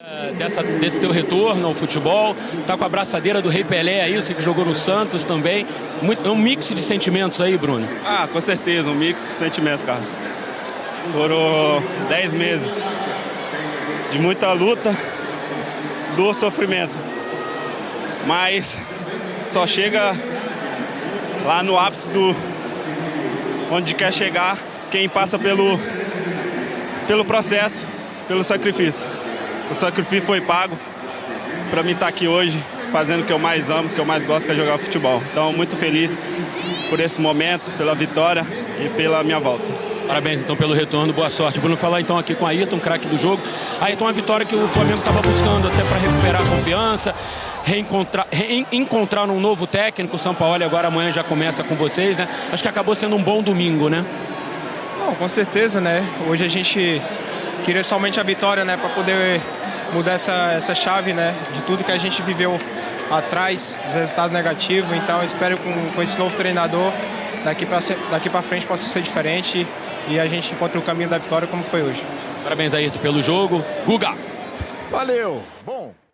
É, dessa, desse teu retorno ao futebol, tá com a abraçadeira do Rei Pelé aí, você que jogou no Santos também. Muito, é um mix de sentimentos aí, Bruno. Ah, com certeza, um mix de sentimentos, cara. Foram 10 meses de muita luta, do sofrimento. Mas só chega lá no ápice do onde quer chegar quem passa pelo pelo processo, pelo sacrifício. O sacrifício foi pago para mim estar tá aqui hoje fazendo o que eu mais amo, o que eu mais gosto, que é jogar futebol. Então, muito feliz por esse momento, pela vitória e pela minha volta. Parabéns então pelo retorno, boa sorte. Bruno falar então aqui com a Ayrton, craque do jogo. Ayrton, uma vitória que o Flamengo estava buscando até para recuperar a confiança, reencontrar, encontrar um novo técnico. O São Paulo agora amanhã já começa com vocês, né? Acho que acabou sendo um bom domingo, né? Não, com certeza, né? Hoje a gente queria somente a vitória, né? Para poder mudar essa, essa chave, né? De tudo que a gente viveu atrás, dos resultados negativos. Então, espero com, com esse novo treinador, daqui para daqui frente possa ser diferente e a gente encontre o caminho da vitória como foi hoje. Parabéns, Ayrton, pelo jogo. Guga! Valeu! Bom.